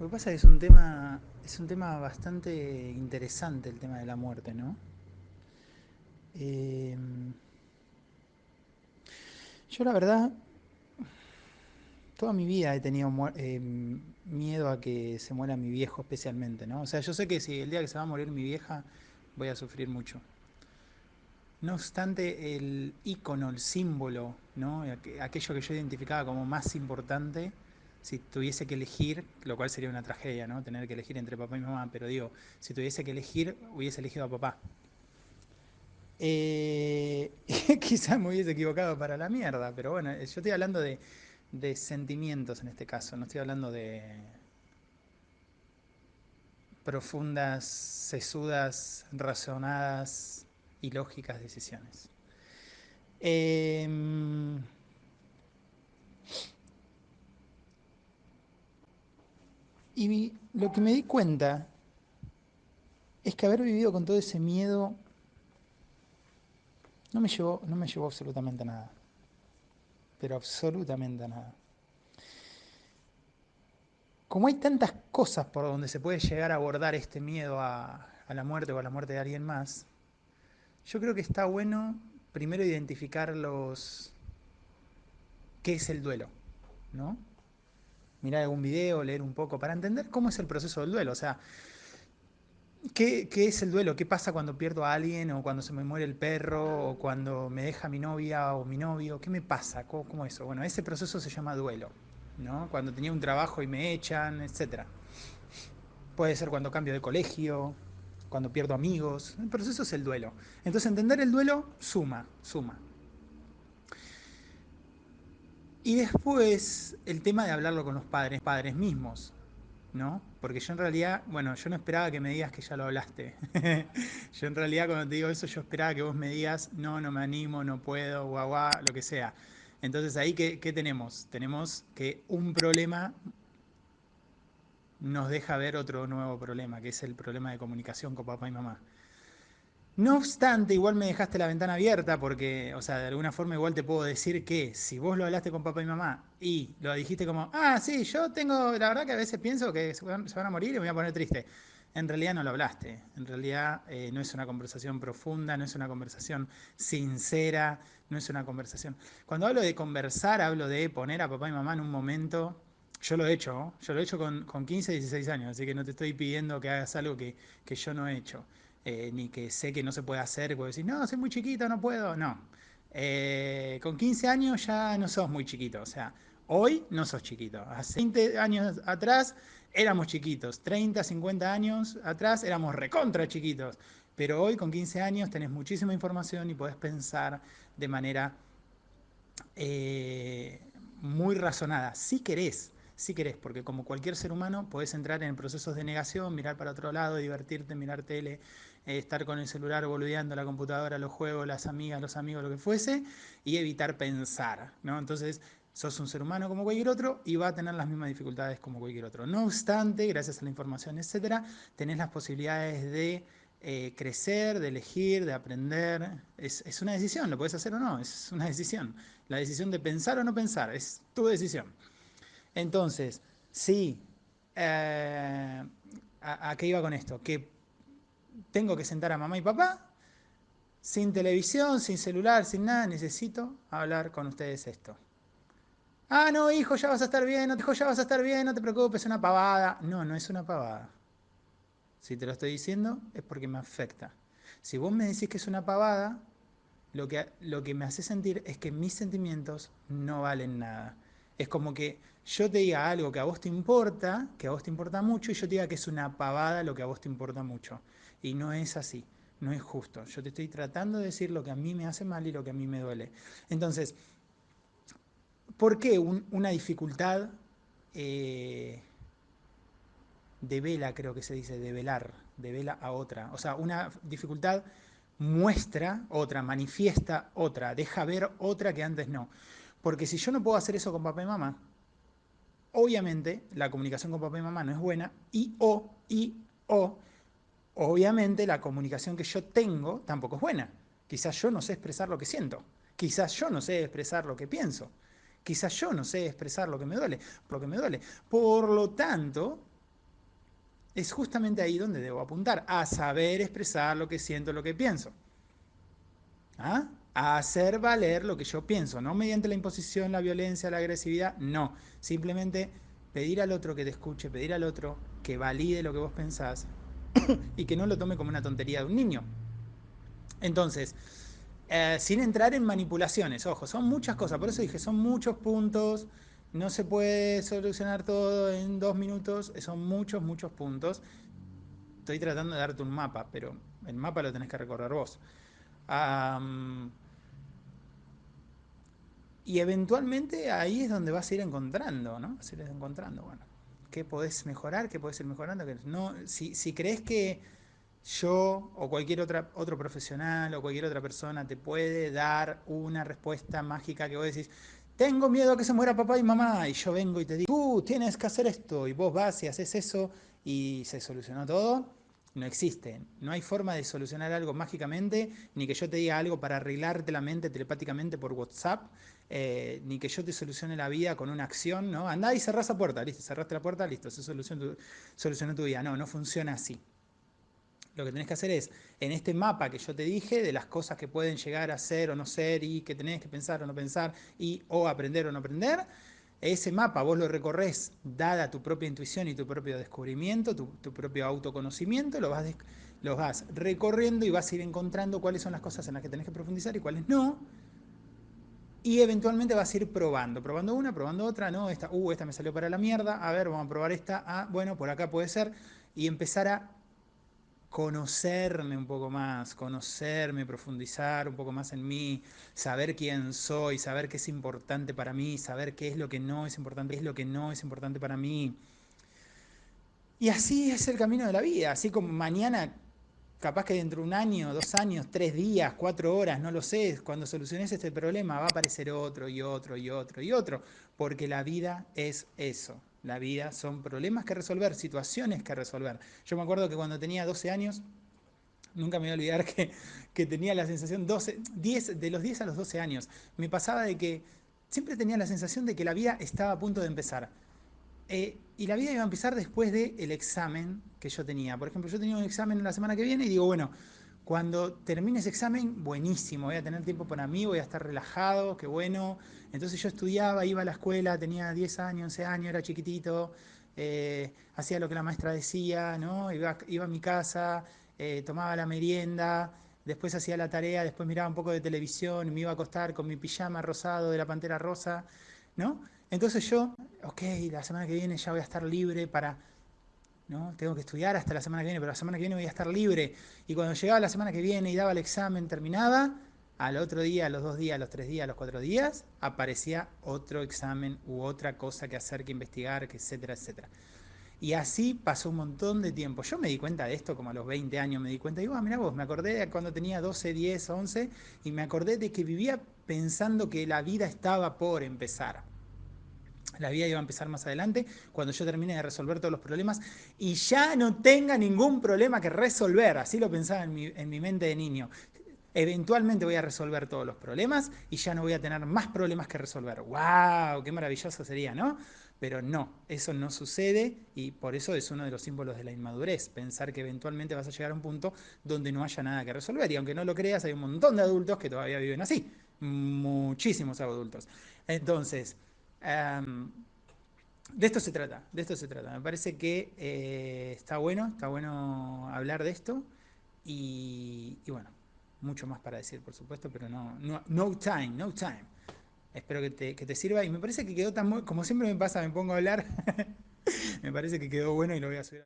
Lo que pasa es que es un tema, es un tema bastante interesante el tema de la muerte, ¿no? Eh, yo la verdad, toda mi vida he tenido eh, miedo a que se muera mi viejo especialmente, ¿no? O sea, yo sé que si el día que se va a morir mi vieja voy a sufrir mucho. No obstante, el icono, el símbolo, ¿no? aquello que yo identificaba como más importante, si tuviese que elegir, lo cual sería una tragedia, ¿no? Tener que elegir entre papá y mamá, pero digo, si tuviese que elegir, hubiese elegido a papá. Eh, quizás me hubiese equivocado para la mierda, pero bueno, yo estoy hablando de, de sentimientos en este caso, no estoy hablando de profundas, sesudas, razonadas y lógicas decisiones. Eh, Y lo que me di cuenta es que haber vivido con todo ese miedo no me llevó, no me llevó absolutamente a nada. Pero absolutamente a nada. Como hay tantas cosas por donde se puede llegar a abordar este miedo a, a la muerte o a la muerte de alguien más, yo creo que está bueno primero identificar los qué es el duelo, ¿no? Mirar algún video, leer un poco, para entender cómo es el proceso del duelo. O sea, ¿qué, es el duelo? ¿Qué pasa cuando pierdo a alguien o cuando se me muere el perro o cuando me deja mi novia o mi novio? ¿Qué me pasa? ¿Cómo, eso? Bueno, ese proceso se llama duelo, ¿no? Cuando tenía un trabajo y me echan, etc. Puede ser cuando cambio de colegio, cuando pierdo amigos. El proceso es el duelo. Entonces entender el duelo suma, suma. Y después el tema de hablarlo con los padres, padres mismos, ¿no? Porque yo en realidad, bueno, yo no esperaba que me digas que ya lo hablaste. yo en realidad cuando te digo eso, yo esperaba que vos me digas, no, no me animo, no puedo, guau, guau, lo que sea. Entonces ahí, ¿qué, ¿qué tenemos? Tenemos que un problema nos deja ver otro nuevo problema, que es el problema de comunicación con papá y mamá. No obstante, igual me dejaste la ventana abierta porque, o sea, de alguna forma igual te puedo decir que si vos lo hablaste con papá y mamá y lo dijiste como, ah, sí, yo tengo, la verdad que a veces pienso que se van, a morir y me voy a poner triste. En realidad no lo hablaste, en realidad eh, no es una conversación profunda, no es una conversación sincera, no es una conversación... Cuando hablo de conversar, hablo de poner a papá y mamá en un momento yo lo he hecho, yo lo he hecho con, con, 15, 16 años, así que no te estoy pidiendo que hagas algo que, que yo no he hecho. Eh, ni que sé que no se puede hacer, puedo decir, no, soy muy chiquito, no puedo, no. Eh, con 15 años ya no sos muy chiquito, o sea, hoy no sos chiquito. Hace 20 años atrás éramos chiquitos, 30, 50 años atrás éramos recontra chiquitos, pero hoy con 15 años tenés muchísima información y podés pensar de manera eh, muy razonada, si querés, si querés, porque como cualquier ser humano podés entrar en procesos de negación, mirar para otro lado, divertirte, mirar tele, eh, estar con el celular boludeando la computadora, los juegos, las amigas, los amigos, lo que fuese, y evitar pensar, ¿no? Entonces, sos un ser humano como cualquier otro y va a tener las mismas dificultades como cualquier otro. No obstante, gracias a la información, etcétera, tenés las posibilidades de eh, crecer, de elegir, de aprender. Es, una decisión, lo puedes hacer o no, es una decisión. La decisión de pensar o no pensar, es tu decisión. Entonces, sí, eh, ¿a, qué iba con esto? Que tengo que sentar a mamá y papá, sin televisión, sin celular, sin nada, necesito hablar con ustedes esto. Ah, no, hijo, ya vas a estar bien, no, hijo, ya vas a estar bien, no te preocupes, es una pavada. No, no es una pavada. Si te lo estoy diciendo es porque me afecta. Si vos me decís que es una pavada, lo que, lo que me hace sentir es que mis sentimientos no valen nada. Es como que yo te diga algo que a vos te importa, que a vos te importa mucho, y yo te diga que es una pavada lo que a vos te importa mucho. Y no es así, no es justo. Yo te estoy tratando de decir lo que a mí me hace mal y lo que a mí me duele. Entonces, ¿por qué una dificultad eh, de vela, creo que se dice, de velar, de vela a otra? O sea, una dificultad muestra otra, manifiesta otra, deja ver otra que antes no. Porque si yo no puedo hacer eso con papá y mamá, obviamente la comunicación con papá y mamá no es buena y o, y o, obviamente la comunicación que yo tengo tampoco es buena. Quizás yo no sé expresar lo que siento. Quizás yo no sé expresar lo que pienso. Quizás yo no sé expresar lo que me duele, lo que me duele. Por lo tanto, es justamente ahí donde debo apuntar, a saber expresar lo que siento, lo que pienso. ¿Ah? A hacer valer lo que yo pienso, no mediante la imposición, la violencia, la agresividad, no. Simplemente pedir al otro que te escuche, pedir al otro que valide lo que vos pensás y que no lo tome como una tontería de un niño. Entonces, eh, sin entrar en manipulaciones, ojo, son muchas cosas, por eso dije, son muchos puntos, no se puede solucionar todo en dos minutos, son muchos, muchos puntos. Estoy tratando de darte un mapa, pero el mapa lo tenés que recorrer vos. y eventualmente ahí es donde vas a ir encontrando, ¿no? Vas a ir encontrando, bueno, qué podés mejorar, qué podés ir mejorando. No, si, si crees que yo o cualquier otra, otro profesional o cualquier otra persona te puede dar una respuesta mágica que vos decís, tengo miedo a que se muera papá y mamá, y yo vengo y te digo, tú tienes que hacer esto, y vos vas y haces eso, y se solucionó todo, no existe. No hay forma de solucionar algo mágicamente, ni que yo te diga algo para arreglarte la mente telepáticamente por WhatsApp, eh, ni que yo te solucione la vida con una acción, ¿no? Andá y cerrás la puerta, listo, cerraste la puerta, listo, se solucionó solucionó tu vida. No, no funciona así lo que tenés que hacer es, en este mapa que yo te dije, de las cosas que pueden llegar a ser o no ser y que tenés que pensar o no pensar y o aprender o no aprender, ese mapa vos lo recorres dada tu propia intuición y tu propio descubrimiento, tu, propio autoconocimiento, lo vas, lo vas recorriendo y vas a ir encontrando cuáles son las cosas en las que tenés que profundizar y cuáles no. Y eventualmente vas a ir probando, probando una, probando otra, no, esta, uh, esta me salió para la mierda, a ver, vamos a probar esta, ah, bueno, por acá puede ser, y empezar a conocerme un poco más, conocerme, profundizar un poco más en mí, saber quién soy, saber qué es importante para mí, saber qué es lo que no es importante, qué es lo que no es importante para mí. Y así es el camino de la vida, así como mañana, capaz que dentro de un año, dos años, tres días, cuatro horas, no lo sé, cuando soluciones este problema va a aparecer otro y otro y otro y otro, porque la vida es eso, la vida son problemas que resolver, situaciones que resolver. Yo me acuerdo que cuando tenía 12 años, nunca me voy a olvidar que, que tenía la sensación, 12, 10, de los 10 a los 12 años, me pasaba de que siempre tenía la sensación de que la vida estaba a punto de empezar. Eh, y la vida iba a empezar después del examen que yo tenía. Por ejemplo, yo tenía un examen la semana que viene y digo, bueno, cuando termine ese examen, buenísimo, voy a tener tiempo para mí, voy a estar relajado, qué bueno. Entonces yo estudiaba, iba a la escuela, tenía 10 años, 11 años, era chiquitito, eh, hacía lo que la maestra decía, ¿no? iba, a mi casa, eh, tomaba la merienda, después hacía la tarea, después miraba un poco de televisión, me iba a acostar con mi pijama rosado de la pantera rosa, ¿no? Entonces yo, ok, la semana que viene ya voy a estar libre para ¿no? Tengo que estudiar hasta la semana que viene, pero la semana que viene voy a estar libre. Y cuando llegaba la semana que viene y daba el examen, terminaba, al otro día, a los dos días, a los tres días, a los cuatro días, aparecía otro examen u otra cosa que hacer, que investigar, que etcétera, etcétera. Y así pasó un montón de tiempo. Yo me di cuenta de esto como a los 20 años, me di cuenta, digo, ah, mira vos, me acordé de cuando tenía 12, 10, 11, y me acordé de que vivía pensando que la vida estaba por empezar. La vida iba a empezar más adelante, cuando yo termine de resolver todos los problemas y ya no tenga ningún problema que resolver. Así lo pensaba en mi, en mi mente de niño. Eventualmente voy a resolver todos los problemas y ya no voy a tener más problemas que resolver. ¡Wow! ¡Qué maravilloso sería, ¿no? Pero no, eso no sucede y por eso es uno de los símbolos de la inmadurez, pensar que eventualmente vas a llegar a un punto donde no haya nada que resolver. Y aunque no lo creas, hay un montón de adultos que todavía viven así. Muchísimos adultos. Entonces, De esto se trata, de esto se trata. Me parece que eh, está bueno, está bueno hablar de esto y, bueno, mucho más para decir, por supuesto, pero no, no, time, no time. Espero que te, que te sirva y me parece que quedó tan, como siempre me pasa, me pongo a hablar, me parece que quedó bueno y lo voy a subir.